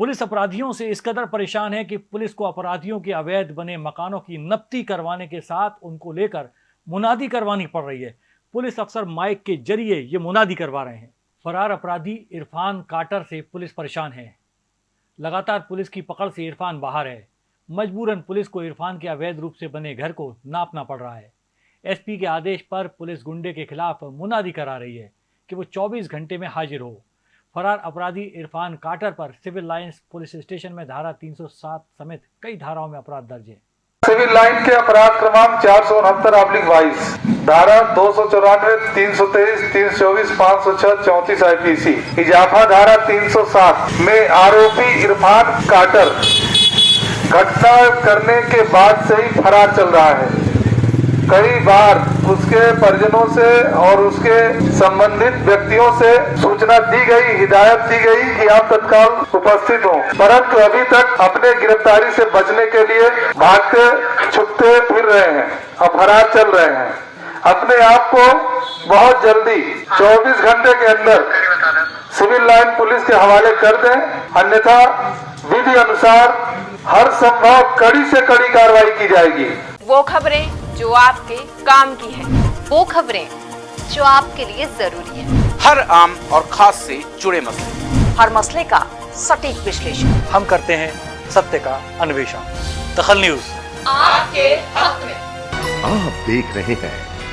Police अपराधियों से इस कदर परेशान है कि पुलिस को अपराधियों के अवैध बने मकानों की नफ्ती करवाने के साथ उनको लेकर मुनादी करवानी पड़ रही है। पुलिस अफसर माइक के ज़रिए ये मुनादी करवा रहे हैं। फरार अपराधी इरफान काटर से पुलिस परेशान है। लगातार पुलिस की पकड़ से इरफान बाहर है। मजबूरन पुलिस को इरफान के अवैध रूप से बने घर को नापना पड़ रहा है। एसपी के आदेश पर पुलिस गुंडे के खिलाफ मुनादी करा रही है कि वो 24 घंटे में हाजिर हो। फरार अपराधी इरफान काटर पर सिविल लाइंस पुलिस स्टेशन में धारा 307 समेत कई धाराओं में अपराध दर्ज है। सिविल लाइन के अपराध क्रमांक चार सौ उनहत्तर ऑब्लिक बाईस धारा दो सौ चौरानवे, तीन सौ तेईस, तीन सौ चौबीस, पाँच सौ छह, चौतीस आईपीसी इजाफा धारा तीन सौ सात में आरोपी इरफान काटर, घटना करने के बाद से ही फरार चल रहा है। कई बार उसके परिजनों से और उसके संबंधित व्यक्तियों से सूचना दी गई, हिदायत दी गई कि आप तत्काल उपस्थित हो। परंतु अभी तक अपने गिरफ्तारी से बचने के लिए भागते, छुपते फिर रहे हैं और फरार चल रहे हैं। अपने आप को बहुत जल्दी 24 घंटे के अंदर सिविल लाइन पुलिस के हवाले कर दें, अन्यथा विधि अनुसार हर संभव कड़ी से कड़ी कार्रवाई की जाएगी। वो खबरें जो आपके काम की है। वो खबरें जो आपके लिए ज़रूरी है। हर आम और खास से जुड़े मसले। हर मसले का सटीक विश्लेषण। हम करते हैं सत्य का अन्वेषण। दखल न्यूज़। आपके हक में। आप देख रहे हैं